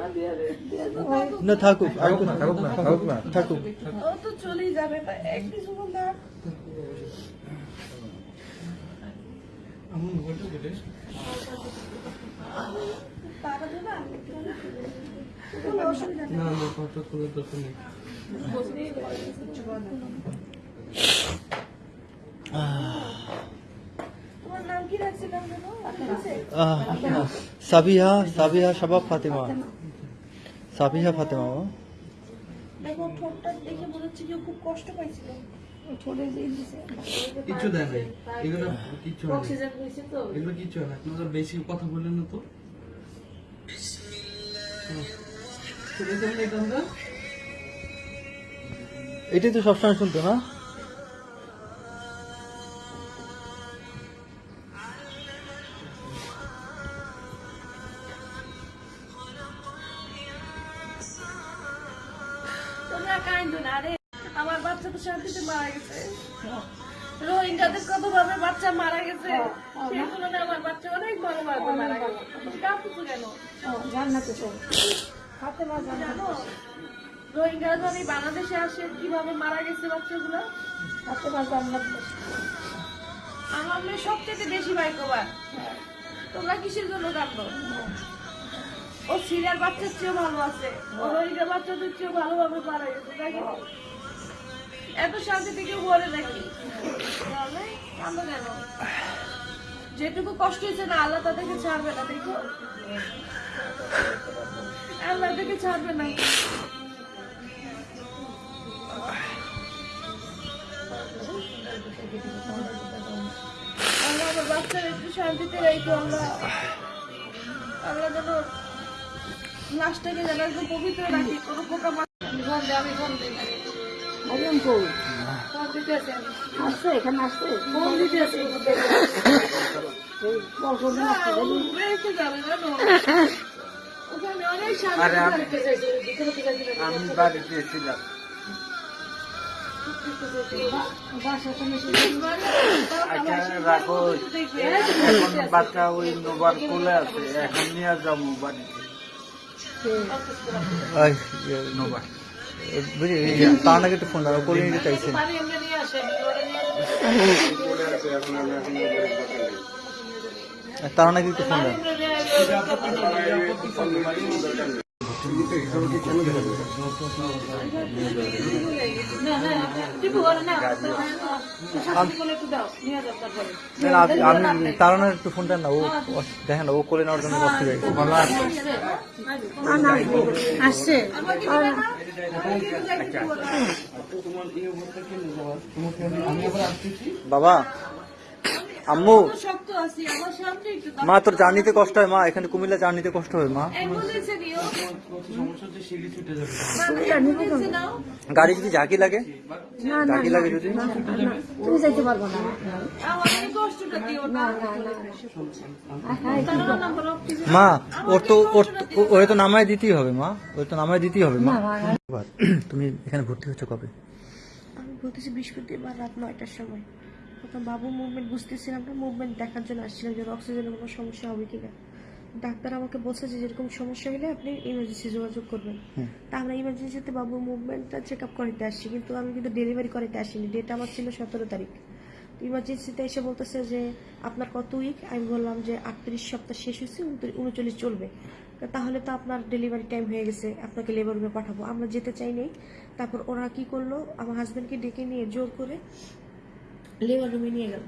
ও না থাকুক থাকুক না থাকুক না থাকুক না থাকুক তো চলেই যাবে না এক না না কোনো অসুবিধা নেই না না করে দরকার নেই তোমার নাম কি রাখছিলাম যেন আপনার কাছে? আহ, সাবিহা সাবিহা শাবাব ফাতেমা। সাবিহা ফাতেমা ও। দেখো ঠোঁটটা দেখে মনে হচ্ছে কেউ খুব কষ্ট পাইছিল। ওই ঠোঁটে যে দিছে কিচ্ছু দেয় নাই। এগুলো কিচ্ছু না এগুলো কিচ্ছু না আপনারা বেশি কথা বললেন না তো? এটাই তো সবসময় শুনতো না? তোমরা কাইন্দ না রে। আমার বাচ্চা তো শান্তিতে মারা গেছে। রোহিঙ্গাদের কত ভাবে বাচ্চা মারা গেছে। সেই তুলনায় আমার বাচ্চা অনেক বড় ভাবে মারা গেছে। কেন? জান্নাতে জানো রোহিঙ্গারা যখন বাংলাদেশে আসে কীভাবে মারা গেছে বাচ্চাগুলো? আমার মেয়ে সবচেয়ে বেশি ভাগ্যবান। তোমরা কিসের জন্য কাঁদো? ও সিরিয়ার বাচ্চার চেয়েও ভালো আছে। ও রোহিঙ্গা বাচ্চাদের চেয়েও ভালোভাবে গেছে দেখো এত শান্তি থেকে বলে নাকি? যেটুকু কষ্ট হয়েছে না, আল্লাহ তাদেরকে ছাড়বে না দেখো আল্লাহ তাদেরকে ছাড়বে না। আমার বাচ্চারা একটু শান্তিতে রেখো আমরা আল্লাহ যেন লাশটাকে যেন একদম পবিত্র রাখি কোনো পোকা মাছ আমি আমি ফোন কই? আসছে এখানে আসছে? ফোন দিতে আছি আমি- বাড়িতে ছিলাম। আচ্ছা বাচ্চা ওই নোবার কোলে আছে এখন নিয়ে যাব বাড়িতে। বুঝি তার নাকি একটু ফোন দাও করে নিতে চাইছে পানি এমনি নিয়ে আসে, ওটা নিয়ে আসে। তার নাকি একটু ফোন আপনি- তার একটু ফোন না ও দেখেন ও কোলে নেওয়ার জন্য হয়ে আসছে বাবা আম্মু। মা তোর জার্নিতে কষ্ট হয় মা? এখানে কুমিল্লা জার্নিতে কষ্ট হয় মা? হচ্ছে। গাড়ি যদি ঝাঁকি লাগে? ঝাঁকি লাগে যদি? তুমি যাইতে পারব না। আমার এই কষ্টটা দিও না। তারা না বলো, কিছু মা ওর তো ওর তো- ও- ওরে তো নামায় দিতেই হবে মা। ওর তো নামায় দিতেই হবে মা। তুমি এখানে ভর্তি হচ্ছ কবে? আমি বলতেছি বৃহস্পতিবার রাত নয়টার সময়। তখন বাবু মুভমেন্ট বুঝতেছিলাম না মুভমেন্ট দেখার জন্য আসছিলাম যে অক্সিজেনের কোনো সমস্যা হবে কিনা। ডাক্তার আমাকে বলছে যে যেরকম সমস্যা হলে আপনি ইমার্জেন্সি যোগাযোগ করবেন। তা আমরা ইমার্জেন্সিতে বাবু মুভমেন্টটা চেক আপ করাতে আসছি কিন্তু আমি কিন্তু ডেলিভারি করাতে আসিনি। ডেট আমার ছিল সতেরো তারিখ। ইমার্জেন্সিতে এসে বলতেছে যে আপনার কত উইক আমি বললাম যে আটত্রিশ সপ্তাহ শেষ হয়েছে উনচল্লিশ চলবে। তা তাহলে তো আপনার ডেলিভারি টাইম হয়ে গেছে আপনাকে লেবার রুমে পাঠাবো। আমরা যেতে চাই নাই তারপর ওরা কি করল আমার হাজব্যান্ডকে ডেকে নিয়ে জোর করে লেবার রুমে নিয়ে গেল।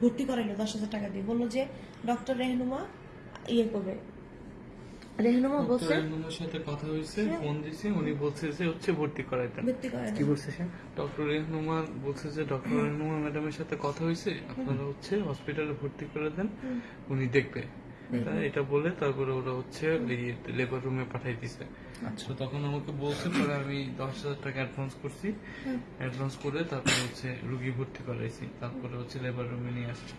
ভর্তি করাইলো দশ হাজার টাকা দিয়ে। বলল যে ডক্টর রেহনুমা ইয়ে করবে। রেহনুমা বলছে আমার সাথে কথা হয়েছে ফোন দিছি উনি বলছে যে হচ্ছে ভর্তি করাইতেন ভর্তি করাই কি বলছে সে? ডক্টর রেহনুমা বলছে যে ডক্টর রেহনুমা ম্যাডামের সাথে কথা হয়েছে আপনারা হচ্ছে হসপিটালে ভর্তি করে দেন উনি দেখবে। এটা বলে তারপরে ওরা হচ্ছে লেবার রুমে পাঠাই দিছে। তো তখন আমাকে বলছে পরে আমি দশ হাজার টাকা অ্যাডভান্স করছি। অ্যাডভান্স করে তারপরে হচ্ছে রুগী ভর্তি করাইছি। তারপরে হচ্ছে লেবার রুমে নিয়ে আসছি।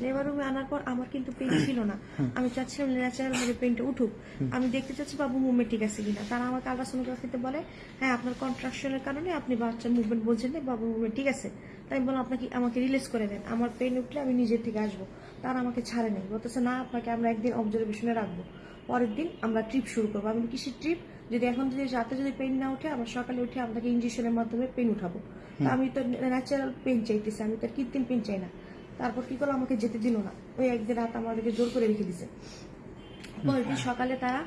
লেবার রুমে আনার পর আমার কিন্তু পেন ছিল না। আমি চাচ্ছিলাম ন্যাচারাল ভাবে পেনটা উঠুক। আমি দেখতে চাচ্ছি বাবু মুভমেন্ট ঠিক আছে কিনা। তারা আমাকে আলট্রাসোনোগ্রাফিতে বলে হ্যাঁ আপনার কন্ট্রাকশনের কারণে আপনি বাচ্চার মুভমেন্ট বলছেন না বাবু মুভমেন্ট ঠিক আছে? তাই আমি বললাম আপনাকে আমাকে রিলিজ করে দেন। আমার পেন উঠলে আমি নিজের থেকে আসব। তারা আমাকে ছাড়ে নেই বলতেছে না আপনাকে আমরা একদিন অবজারভেশনে রাখব। পরের দিন আমরা ট্রিপ শুরু করব। আমি কিসের ট্রিপ যদি এখন যদি রাতে যদি পেন না উঠে আমরা সকালে উঠে আপনাকে ইঞ্জেকশনের মাধ্যমে পেন উঠাবো। তা আমি তো ন্যাচারাল পেন চাইতেছি আমি তো আর কৃত্রিম পেন চাই না। তারপর কি করল? আমাকে যেতে দিল না। ওই একদিন রাত আমাদেরকে জোর করে রেখে দিছে। পরের দিন সকালে তারা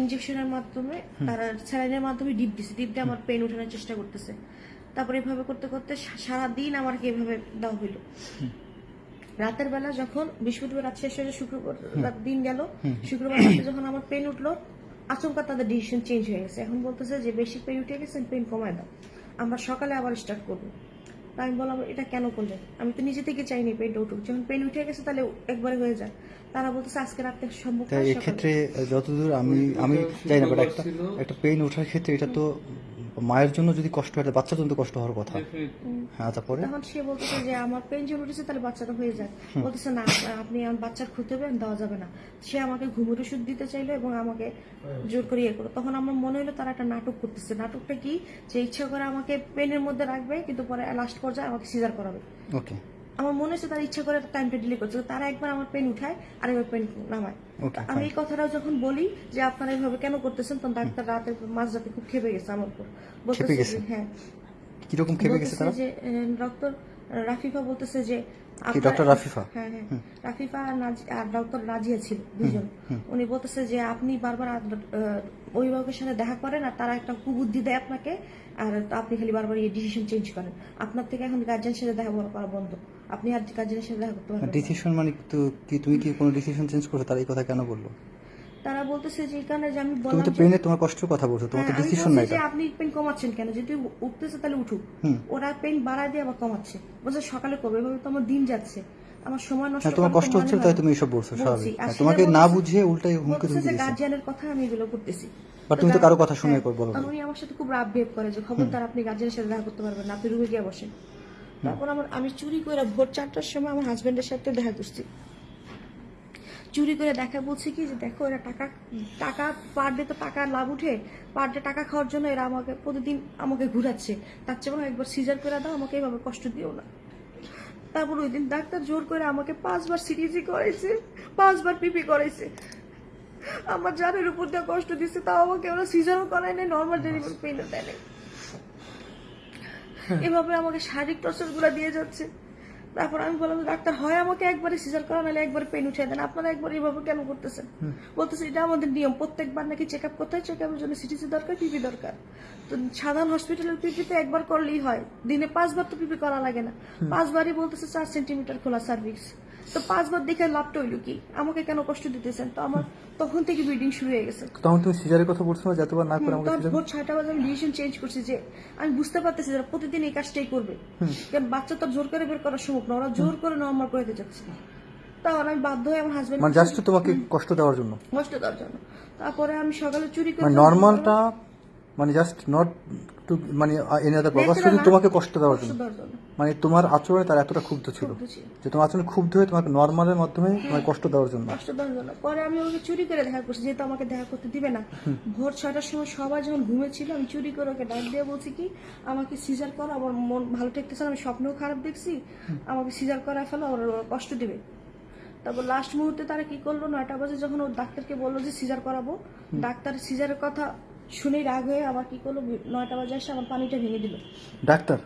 ইঞ্জেকশনের মাধ্যমে তারা স্যালাইনের মাধ্যমে ডিপ দিছে। ডিপ দিয়ে আমার পেন উঠানোর চেষ্টা করতেছে। তারপর এভাবে করতে করতে সারাদিন আমাকে এভাবে দেওয়া হইল। রাতের বেলা যখন বৃহস্পতিবার রাত শেষ হয়ে শুক্রবার দিন গেল শুক্রবার রাতে যখন আমার পেন উঠল আচমকা তাদের ডিসিশন চেঞ্জ হয়ে গেছে। এখন বলতেছে যে বেশি পেন উঠে গেছে পেন কমায় দাও। আমরা সকালে আবার স্টার্ট করব। তা আমি বললাম এটা কেন করলে? আমি তো নিজে থেকে চাইনি পেনটা উঠুক। যখন পেন উঠে গেছে তাহলে একবারে হয়ে যায় তারা বলতেছে আজকে রাতে সম্ভব তাই এক্ষেত্রে যতদূর আমি আমি চাই না বাট একটা একটা পেইন ওঠার ক্ষেত্রে এটা তো মায়ের জন্য যদি কষ্ট হয় বাচ্চার জন্য কষ্ট হওয়ার কথা। হ্যাঁ তারপরে? তখন সে বলতেছে যে আমার পেন জমে উঠেছে তাহলে বাচ্চাটা হয়ে যাক। বলতেছে না আপনি আমার বাচ্চার খুঁজতে হবে দেওয়া যাবে না। সে আমাকে ঘুমের ওষুধ দিতে চাইলো এবং আমাকে জোর করে ইয়ে করল। তখন আমার মনে হলো তারা একটা নাটক করতেছে। নাটকটা কি? যে ইচ্ছা করে আমাকে পেনের মধ্যে রাখবে কিন্তু পরে লাস্ট পর্যায়ে আমাকে সিজার করাবে। ওকে আমার মনে হচ্ছে তারা ইচ্ছা করে টাইমটা ডিলে করছে। তারা একবার আমার পেন উঠায় আর একবার পেন নামায় আমি এই কথাটাও যখন বলি যে আপনারা এইভাবে কেন করতেছেন তখন ডাক্তার রাতে মাঝ রাতে খুব খেপে গেছে আমার উপর। বলতেছে হ্যাঁ। কীরকম খেপে গেছে তারা? যে ডক্টর রাফিফা বলতেছে যে কি আপনার- ডক্টর রাফিফা? হ্যাঁ হ্যাঁ। রাফিফা আর ডক্টর রাজিয়া ছিল দুজন। উনি বলতেছে যে আপনি বারবার অভিভাবকের সাথে দেখা করেন আর তারা একটা কুবুদ্ধি দেয় আপনাকে। আর আপনি খালি বারবার এই ডিসিশন চেঞ্জ করেন। আপনার থেকে এখন গার্জেনের সাথে দেখা করা বন্ধ। আপনি আর গার্জেনের সাথে দেখা করতে পারবেন না। ডিসিশন মানে তো কি তুমি কি কোনো ডিসিশন চেঞ্জ করছ? তারা এই কথা কেন বলল? তারা বলতেছে যে এই কারণে যে আমি তুমি বললাম তো যে- পেনে তোমার কষ্টের কথা বলছো তোমার তো হ্যাঁ, আমি ডিসিশন বলছি নাই যে এটা আপনি পেন কমাচ্ছেন কেন? যদি উঠতেছে তাহলে উঠুক। হুম। ওরা পেন বাড়ায় দিয়ে আবার কমাচ্ছে। বলছে সকালে করবে এভাবে তো আমার দিন যাচ্ছে। আমার সময় নষ্ট হ্যাঁ তোমার তো কষ্ট মানে হচ্ছে হয় তাই না। তুমি এসব বলছো বলছি। স্বাভাবিক। হ্যাঁ, তোমাকে না বলতেছে- বুঝিয়ে উল্টাই হুমকি বলতেছে ধুমকি যে দিয়েছে। গার্জিয়ানের কথা আমি এগুলো করতেছি। But তুমি তো কারও কথা শুনে হ্যাঁ, বলো না। আর উনি আমার সাথে খুব রাব বিহেভ করে যে খবরদার আপনি গার্জিয়ানের সাথে দেখা করতে পারবেন না আপনি রুমে গিয়ে বসেন। তারপর আমার আমি চুরি করে ভোর চারটার সময় আমার হাজবেন্ডের সাথে দেখা করছি। চুরি করে দেখা বলছে কি যে দেখো এরা টাকা টাকা পার ডে তো টাকা লাভ উঠে পার ডে টাকা খাওয়ার জন্য এরা আমাকে প্রতিদিন আমাকে ঘুরাচ্ছে। তার চেয়ে বরং একবার সিজার করে দাও, আমাকে এইভাবে কষ্ট দিও না। তারপর ওই দিন ডাক্তার জোর করে আমাকে পাঁচবার সিরিজি করাইছে, পাঁচবার পিপি করাইছে। আমার জানের উপর দিয়ে কষ্ট দিচ্ছে, তাও আমাকে ওরা সিজারও করায় নাই নর্মাল ডেলিভারি পেইনও দেয় এভাবে আমাকে শারীরিক টর্চারগুলা দিয়ে যাচ্ছে। তারপর আমি বললাম ডাক্তার হয় আমাকে একবারে সিজার করা নাহলে একবার পেন উঠে দেন। আপনারা একবার এভাবে কেন করতেছেন? বলতেছে এটা আমাদের নিয়ম। প্রত্যেকবার নাকি চেক আপ করতে হয়। চেক আপের জন্য সিটিসি দরকার পিপি দরকার। তো সাধারণ হসপিটালের পিপিতে একবার করলেই হয়। দিনে পাঁচবার তো পিপি করা লাগে না। পাঁচবারই বলতেছে চার সেন্টিমিটার খোলা সার্ভিস তো পাঁচবার দেখে লাভটা হইল কি? আমাকে কেন কষ্ট দিতেছেন? তো আমার তখন থেকে ব্লিডিং শুরু হয়ে গেছে। তখন তুমি সিজারের কথা বলছো না যে এতবার না করে আমাকে ভোর ছয়টা বাজে আমি ডিসিশন চেঞ্জ করছি যে আমি বুঝতে পারতেছি যারা প্রতিদিন এই কাজটাই করবে। কারণ বাচ্চা তো জোর করে বের করা সম্ভব না ওরা জোর করে নর্মাল করে দিতে চাচ্ছে। তাহলে আমি বাধ্য হয়ে আমার হাজবেন্ড মানে জাস্ট তোমাকে কষ্ট দেওয়ার জন্য। কষ্ট দেওয়ার জন্য। তারপরে আমি সকালে চুরি করে মানে নর্মালটা মানে জাস্ট নট টু মানে এনি আদার পারপাস শুধু তোমাকে কষ্ট দেওয়ার জন্য। মানে তোমার আচরণে তার এতটা ক্ষুব্ধ ছিল। যে তোমার আচরণে ক্ষুব্ধ হয়ে তোমাকে নর্মালের মাধ্যমে তোমার কষ্ট দেওয়ার জন্য। কষ্ট দেওয়ার জন্য। পরে আমি ওকে চুরি করে দেখা করছি যেহেতু আমাকে দেখা করতে দিবে না। ভোর ছয়টার সময় সবাই যখন ঘুমেছিল আমি চুরি করে ওকে ডাক দিয়ে বলছি কি আমাকে সিজার করো আমার মন ভালো ঠেকতেছে না, আমি স্বপ্নেও খারাপ দেখছি। আমাকে সিজার করা ফেলো ওর কষ্ট দিবে। তারপর লাস্ট মুহূর্তে তারা কি করল নয়টা বাজে যখন ওর ডাক্তারকে বলল যে সিজার করাবো ডাক্তার সিজারের কথা শুনেই রাগ হয়ে আমার কি করল? নয়টা বাজে আসে আমার পানিটা ভেঙে দিল। ডাক্তার?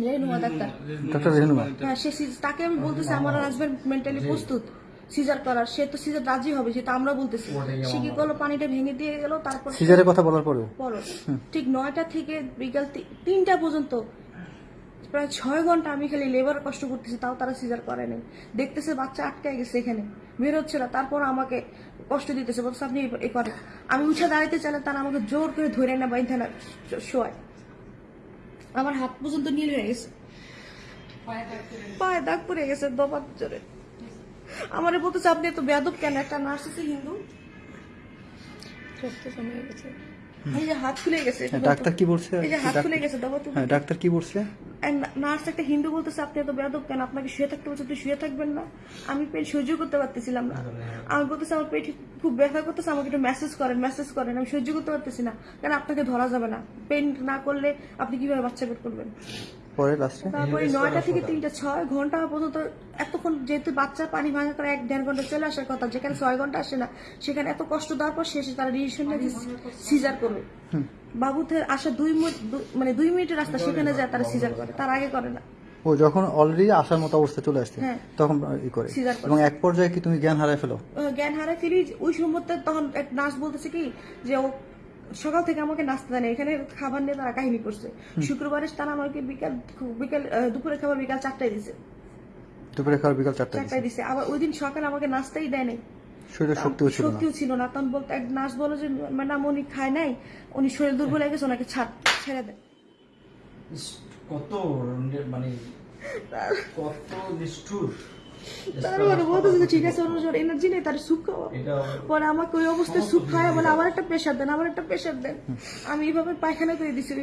রেনুমা ডাক্তার। রেহনুমা হ্যাঁ সে সিজ- তাকে আমি বলতেছি আমার হাজবেন্ড মেন্টালি প্রস্তুত। সিজার করার। সে তো সিজার রাজি হবে যেটা আমরা বলতেছি। সে কি করল? পানিটা ভেঙে দিয়ে গেল তারপর সিজারের কথা বলার পরেও? বলো ঠিক নয়টা থেকে বিকাল তিনটা পর্যন্ত প্রায় ছয় ঘণ্টা আমি খালি লেবার কষ্ট করতেছি, তাও তারা সিজার করে নাই। দেখতেছে বাচ্চা আটকায় গেছে এখানে বেরোচ্ছে না। তারপর আমাকে কষ্ট দিতেছে বলছে আপনি এ করেন। আমি উঠে দাঁড়াইতে চাইলে তারা আমাকে জোর করে ধরে না বাইন্ধে না শোয় আমার হাত পর্যন্ত নীল হয়ে গেছে। পায়ে দাগ পড়ে গেছে দপাত জোরে। আমার বলতেছে, আপনি এত বেয়াদব কেন? একটা নার্স আছে হিন্দু? এই যে হাত খুলে গেছে হ্যাঁ, ডাক্তার কি বলছে? এই যে হাত খুলে গেছে তো। হ্যাঁ ডাক্তার কি বলছে? নার্স একটা হিন্দু বলতেছে আপনি এত বেয়াদব কেন? আপনাকে শুয়ে থাকতে বলছে আপনি শুয়ে থাকবেন না। আমি পেট সহ্য করতে পারতেছিলাম না। আমি বলতেছি আমার পেট খুব ব্যথা করতেছে আমাকে একটু মেসেজ করেন মেসেজ করেন আমি সহ্য করতে পারতেছি না। কেন আপনাকে ধরা যাবে না? পেন না করলে আপনি কীভাবে বাচ্চা বের করবেন? পরে লাস্টে তারপরে নয়টা থেকে তিনটা ছয় ঘণ্টা পর্যন্ত এতক্ষণ যেহেতু বাচ্চার পানি ভাঙা করে এক দেড় ঘণ্টা চলে আসার কথা যেখানে ছয় ঘণ্টা আসে না সেখানে এত কষ্ট দেওয়ার পর শেষে তারা ডিসিশন নিয়ে সিজার করবে বাবুদের আসা দুই মিনিট মানে দুই মিনিটের রাস্তা সেখানে যায় তারা সিজার করে। তার আগে করে না। ও যখন অলরেডি আসার মতো অবস্থা চলে আসছে হ্যাঁ। তখন ই করে। এবং এক পর্যায়ে কি তুমি জ্ঞান হারায় ফেলো? জ্ঞান হারায় ফেলি ওই মুহূর্তে তখন এক নার্স বলতেছে কি যে ও সকাল থেকে আমাকে নাস্তা দেয় এখানে খাবার নিয়ে তারা কাহিনী করছে। শুক্রবারে তারা আমাকে বিকাল বিকাল দুপুরে খাবার বিকাল চারটায় দিছে। দুপুরে খাওয়ার বিকাল চারটা চারটায় দিছে। আবার ওই দিন সকালে আমাকে নাস্তাই দেয় নাই। শরীরে শক্তিও ছিল না। শক্তিও ছিল না। তখন বলতে এক নার্স বলো যে ম্যাডাম উনি খায় নাই উনি শরীর দুর্বল হয়ে গেছে ওনাকে ছাড় ছেড়ে দেয় কত মানে কত নিষ্ঠুর। তারপরে ঠিক আছে ওর এনার্জি নেই তার সুপ খাওয়া পরে আমাকে ওই অবস্থায় খাওয়া বলে আবার একটা প্রেশার দেন আবার একটা প্রেশার দেন। আমি এইভাবে পায়খানা করে দিছি।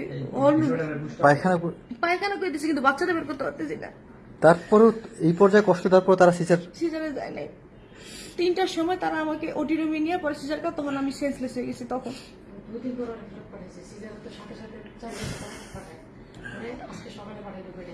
পায়খানা করে- পায়খানা করে দিছি কিন্তু বাচ্চাটা বের করতে পারতেছি না। তারপরেও এই পর্যায়ে কষ্ট দেওয়ার পর তারা সিজার সিজারে যায় নাই। তিনটার সময় তারা আমাকে ওটি রুমে নিয়ে পরে সিজার করে তখন আমি সেন্সলেস হয়ে গেছি তখন। সকালে পাঠাইতে পারে